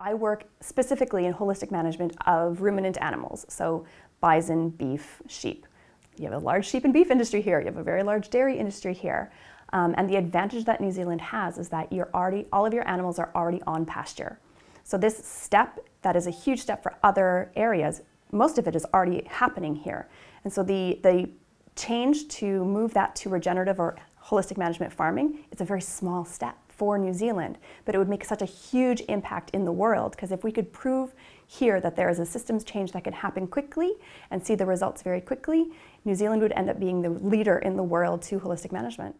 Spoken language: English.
I work specifically in holistic management of ruminant animals, so bison, beef, sheep. You have a large sheep and beef industry here, you have a very large dairy industry here. Um, and the advantage that New Zealand has is that you're already, all of your animals are already on pasture. So this step, that is a huge step for other areas, most of it is already happening here. And so the, the change to move that to regenerative or holistic management farming, it's a very small step for New Zealand, but it would make such a huge impact in the world because if we could prove here that there is a systems change that could happen quickly and see the results very quickly, New Zealand would end up being the leader in the world to holistic management.